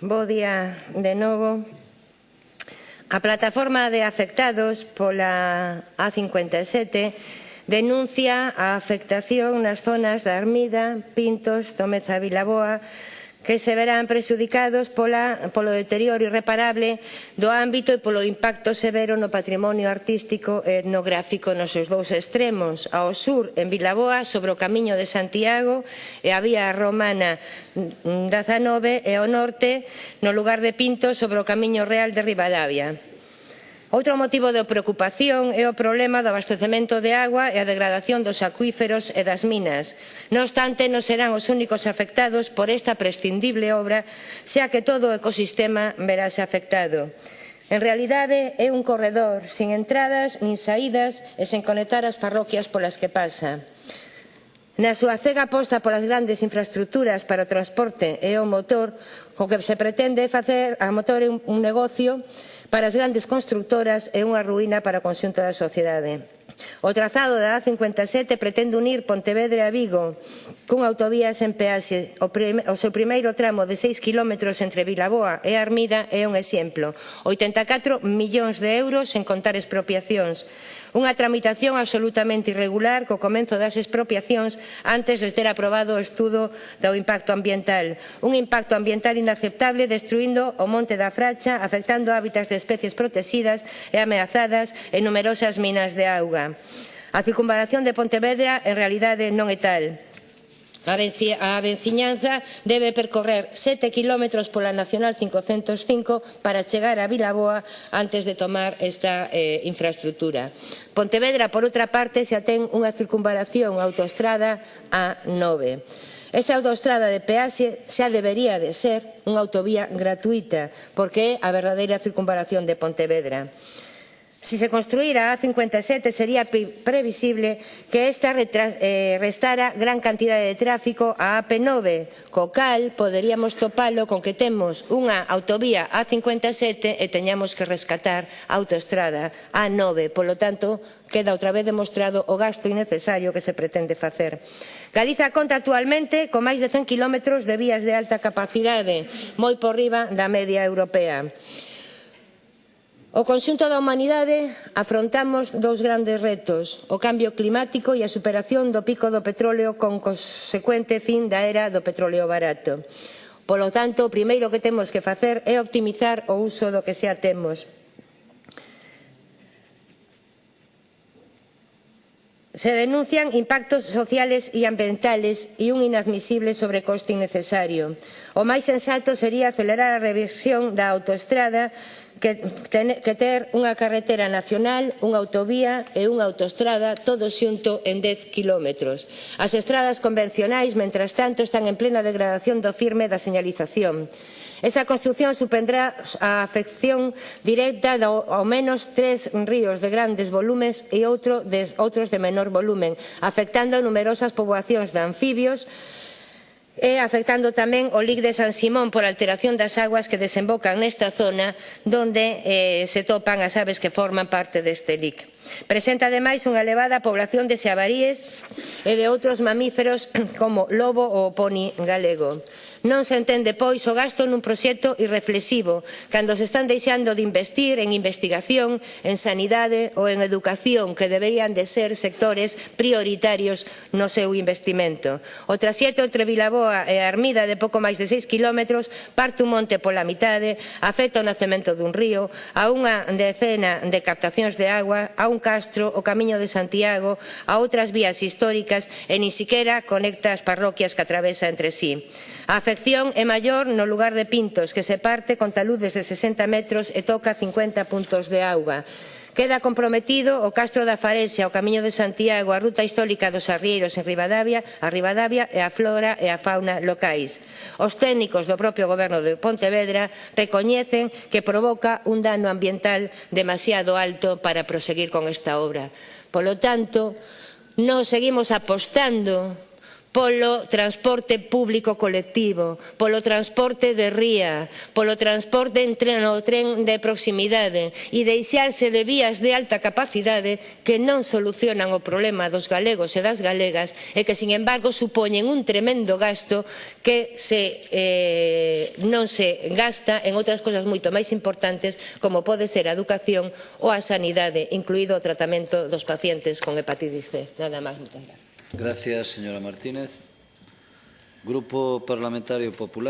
Bo día de novo. A plataforma de afectados pola A57 denuncia a afectación nas zonas da Armida, Pintos, Tomeza Vilaboa, que se verán prexudicados pola, polo deterioro irreparable do ámbito e polo impacto severo no patrimonio artístico e etnográfico nos seus dous extremos, ao sur, en Vilaboa, sobre o Camiño de Santiago e a Vía Romana 19 e ao norte, no lugar de Pinto, sobre o Camiño Real de Ribadavia. Outro motivo de preocupación é o problema do abastecemento de agua e a degradación dos acuíferos e das minas. Non obstante, non serán os únicos afectados por esta prescindible obra, xa que todo o ecosistema verase afectado. En realidade, é un corredor sin entradas nin saídas e sen conectar as parroquias polas que pasa. Na súa cega aposta polas grandes infraestructuras para o transporte e o motor, co que se pretende facer a motor un, negocio para as grandes constructoras e unha ruína para o conxunto da sociedade. O trazado da A57 pretende unir Pontevedra a Vigo cunha autovía sen peaxe. O, o seu primeiro tramo de 6 km entre Vilaboa e Armida é un exemplo. 84 millóns de euros sen contar expropiacións. Unha tramitación absolutamente irregular co comenzo das expropiacións antes de ter aprobado o estudo do impacto ambiental. Un impacto ambiental inaceptable destruindo o monte da Fracha, afectando hábitats de especies protexidas e ameazadas e numerosas minas de auga. A circunvalación de Pontevedra en realidade non é tal. A veciñanza debe percorrer 7 kilómetros pola Nacional 505 para chegar a Vilaboa antes de tomar esta eh, infraestructura. Pontevedra, por outra parte, xa ten unha circunvalación autoestrada A9. Esa autoestrada de peaxe xa debería de ser unha autovía gratuita, porque é a verdadeira circunvalación de Pontevedra. Si se construíra A57 sería previsible que esta eh, restara gran cantidade de tráfico a AP9, co cal poderíamos topalo con que temos unha autovía A57 e teñamos que rescatar a autoestrada A9. Polo tanto, queda outra vez demostrado o gasto innecesario que se pretende facer. Galiza conta actualmente con máis de 100 kilómetros de vías de alta capacidade, moi por riba da media europea. O conxunto da humanidade afrontamos dous grandes retos, o cambio climático e a superación do pico do petróleo con consecuente fin da era do petróleo barato. Polo tanto, o primeiro que temos que facer é optimizar o uso do que xa temos. Se denuncian impactos sociales e ambientales e un inadmisible sobrecoste innecesario. O máis sensato sería acelerar a revisión da autoestrada que, ten, que ter unha carretera nacional, unha autovía e unha autostrada todo xunto en 10 kilómetros. As estradas convencionais, mentras tanto, están en plena degradación do firme da señalización. Esta construción supendrá a afección directa de ao menos tres ríos de grandes volumes e outro de, outros de menor volumen, afectando a numerosas poboacións de anfibios, e afectando tamén o Lic de San Simón por alteración das aguas que desembocan nesta zona donde eh, se topan as aves que forman parte deste Lic. Presenta ademais unha elevada población de xabaríes e de outros mamíferos como lobo ou poni galego. Non se entende, pois, o gasto nun proxecto irreflexivo, cando se están deixando de investir en investigación, en sanidade ou en educación, que deberían de ser sectores prioritarios no seu investimento. O trasieto entre Vilaboa e Armida de pouco máis de 6 kilómetros parte un monte pola mitade, afecta o nacemento dun río, a unha decena de captacións de agua, a un castro, o camiño de Santiago, a outras vías históricas e ni siquiera conecta as parroquias que atravesa entre sí. A afección é maior no lugar de Pintos, que se parte con taludes de 60 metros e toca 50 puntos de auga. Queda comprometido o Castro da Faresia, o Camiño de Santiago, a ruta histórica dos arrieiros en Ribadavia, a Ribadavia e a flora e a fauna locais. Os técnicos do propio goberno de Pontevedra recoñecen que provoca un dano ambiental demasiado alto para proseguir con esta obra. Polo tanto, non seguimos apostando polo transporte público colectivo, polo transporte de ría, polo transporte en tren ou tren de proximidade e deixarse de vías de alta capacidade que non solucionan o problema dos galegos e das galegas e que, sin embargo, supoñen un tremendo gasto que se, eh, non se gasta en outras cousas moito máis importantes como pode ser a educación ou a sanidade, incluído o tratamento dos pacientes con hepatitis C. Nada máis, moitas gracias. Gracias, señora Martínez. Grupo Parlamentario Popular.